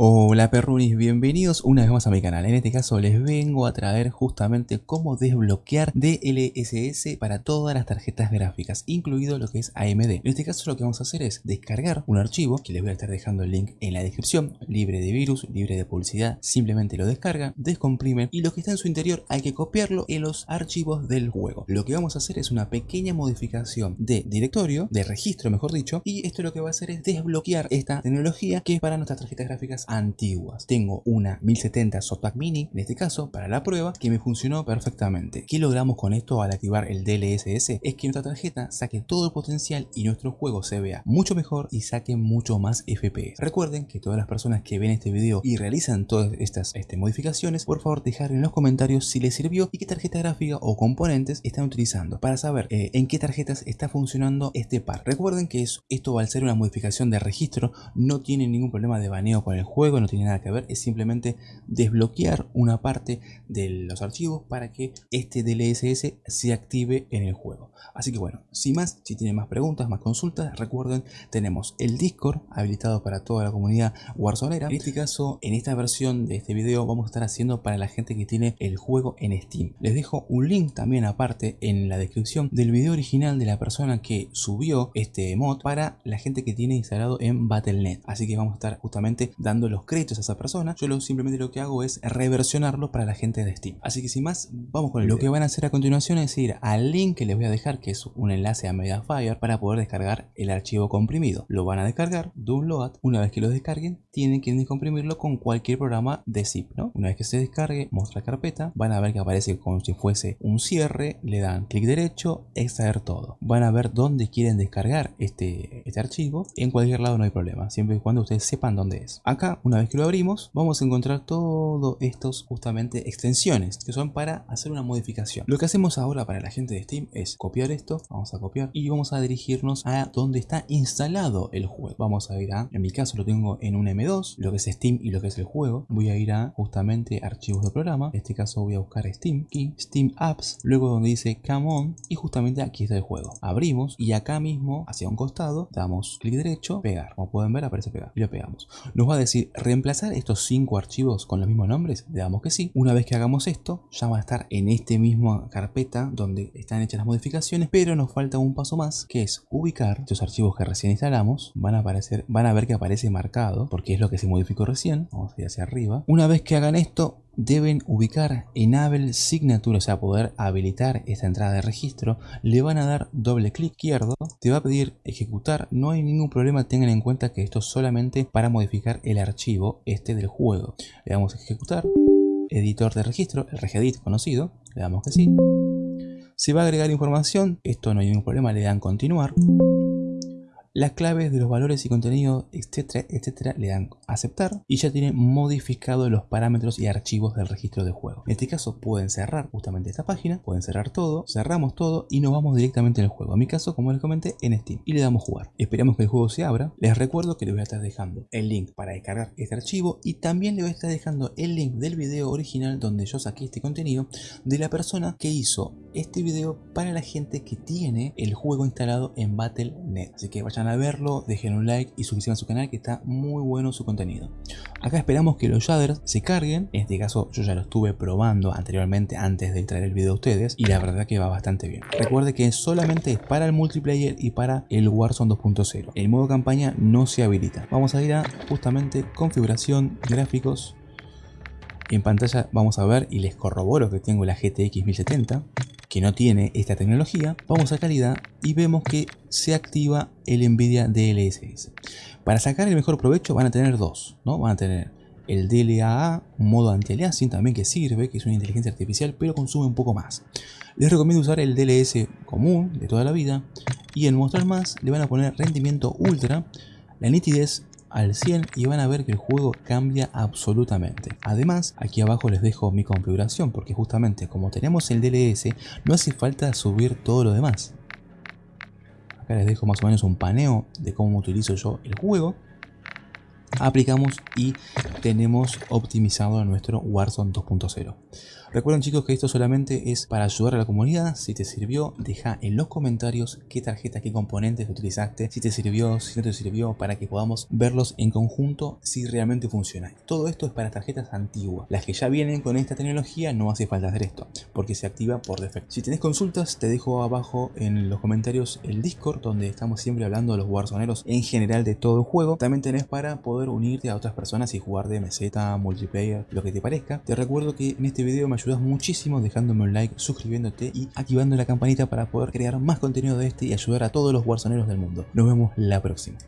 Hola perrunis, bienvenidos una vez más a mi canal. En este caso les vengo a traer justamente cómo desbloquear DLSS para todas las tarjetas gráficas, incluido lo que es AMD. En este caso lo que vamos a hacer es descargar un archivo, que les voy a estar dejando el link en la descripción, libre de virus, libre de publicidad, simplemente lo descargan, descomprimen y lo que está en su interior hay que copiarlo en los archivos del juego. Lo que vamos a hacer es una pequeña modificación de directorio, de registro mejor dicho, y esto lo que va a hacer es desbloquear esta tecnología que es para nuestras tarjetas gráficas antiguas. Tengo una 1070 Softback Mini, en este caso, para la prueba, que me funcionó perfectamente. ¿Qué logramos con esto al activar el DLSS? Es que nuestra tarjeta saque todo el potencial y nuestro juego se vea mucho mejor y saque mucho más FPS. Recuerden que todas las personas que ven este video y realizan todas estas este, modificaciones, por favor dejar en los comentarios si les sirvió y qué tarjeta gráfica o componentes están utilizando para saber eh, en qué tarjetas está funcionando este par. Recuerden que esto al ser una modificación de registro no tiene ningún problema de baneo con el juego juego, no tiene nada que ver, es simplemente desbloquear una parte de los archivos para que este DLSS se active en el juego. Así que bueno, sin más, si tienen más preguntas, más consultas, recuerden, tenemos el Discord habilitado para toda la comunidad Warzonera. En este caso, en esta versión de este video vamos a estar haciendo para la gente que tiene el juego en Steam. Les dejo un link también aparte en la descripción del video original de la persona que subió este mod para la gente que tiene instalado en Battle.net. Así que vamos a estar justamente dando los créditos a esa persona, yo lo, simplemente lo que hago es reversionarlo para la gente de Steam. Así que sin más, vamos con el Lo que van a hacer a continuación es ir al link que les voy a dejar, que es un enlace a Mediafire, para poder descargar el archivo comprimido. Lo van a descargar, download, una vez que lo descarguen, tienen que comprimirlo con cualquier programa de zip, ¿no? Una vez que se descargue, muestra carpeta, van a ver que aparece como si fuese un cierre, le dan clic derecho, extraer todo. Van a ver dónde quieren descargar este, este archivo, en cualquier lado no hay problema, siempre y cuando ustedes sepan dónde es. Acá una vez que lo abrimos, vamos a encontrar todos estos justamente extensiones que son para hacer una modificación. Lo que hacemos ahora para la gente de Steam es copiar esto, vamos a copiar y vamos a dirigirnos a donde está instalado el juego. Vamos a ir a, en mi caso lo tengo en un M2, lo que es Steam y lo que es el juego. Voy a ir a justamente archivos de programa, en este caso voy a buscar Steam, y Steam Apps, luego donde dice Come On y justamente aquí está el juego. Abrimos y acá mismo hacia un costado damos clic derecho, pegar. Como pueden ver aparece pegar y lo pegamos. Nos va a decir reemplazar estos cinco archivos con los mismos nombres? Le damos que sí. Una vez que hagamos esto, ya va a estar en este mismo carpeta donde están hechas las modificaciones, pero nos falta un paso más, que es ubicar estos archivos que recién instalamos. Van a aparecer, van a ver que aparece marcado, porque es lo que se modificó recién. Vamos a ir hacia arriba. Una vez que hagan esto, deben ubicar Enable Signature, o sea, poder habilitar esta entrada de registro. Le van a dar doble clic izquierdo, te va a pedir ejecutar. No hay ningún problema, tengan en cuenta que esto es solamente para modificar el archivo este del juego. Le damos a ejecutar, editor de registro, el regedit conocido, le damos que sí. Se va a agregar información, esto no hay ningún problema, le dan continuar las claves de los valores y contenido, etcétera, etcétera, le dan aceptar y ya tiene modificado los parámetros y archivos del registro de juego. En este caso pueden cerrar justamente esta página, pueden cerrar todo, cerramos todo y nos vamos directamente al juego. En mi caso, como les comenté, en Steam y le damos jugar. Esperamos que el juego se abra. Les recuerdo que les voy a estar dejando el link para descargar este archivo y también les voy a estar dejando el link del video original donde yo saqué este contenido de la persona que hizo este video para la gente que tiene el juego instalado en Battle.net. Así que vayan a verlo, dejen un like y suscríbanse a su canal que está muy bueno su contenido. Acá esperamos que los shaders se carguen, en este caso yo ya lo estuve probando anteriormente antes de traer el video a ustedes y la verdad que va bastante bien. Recuerde que solamente es para el multiplayer y para el Warzone 2.0. El modo campaña no se habilita. Vamos a ir a justamente configuración, gráficos, en pantalla vamos a ver y les corroboro que tengo la GTX 1070 que no tiene esta tecnología, vamos a calidad y vemos que se activa el NVIDIA DLSS. Para sacar el mejor provecho van a tener dos, ¿no? Van a tener el DLAA, un modo anti-aliasing también que sirve, que es una inteligencia artificial, pero consume un poco más. Les recomiendo usar el DLS común de toda la vida y en mostrar más le van a poner rendimiento ultra, la nitidez al 100 y van a ver que el juego cambia absolutamente. Además, aquí abajo les dejo mi configuración porque justamente como tenemos el DLS, no hace falta subir todo lo demás. Acá les dejo más o menos un paneo de cómo utilizo yo el juego. Aplicamos y tenemos optimizado nuestro Warzone 2.0. Recuerden chicos que esto solamente es para ayudar a la comunidad. Si te sirvió, deja en los comentarios qué tarjeta, qué componentes utilizaste, si te sirvió, si no te sirvió, para que podamos verlos en conjunto si realmente funciona. Todo esto es para tarjetas antiguas. Las que ya vienen con esta tecnología no hace falta hacer esto, porque se activa por defecto. Si tenés consultas, te dejo abajo en los comentarios el Discord, donde estamos siempre hablando de los warzoneros en general de todo el juego. También tenés para unirte a otras personas y jugar de meseta, multiplayer, lo que te parezca. Te recuerdo que en este video me ayudas muchísimo dejándome un like, suscribiéndote y activando la campanita para poder crear más contenido de este y ayudar a todos los warzoneros del mundo. Nos vemos la próxima.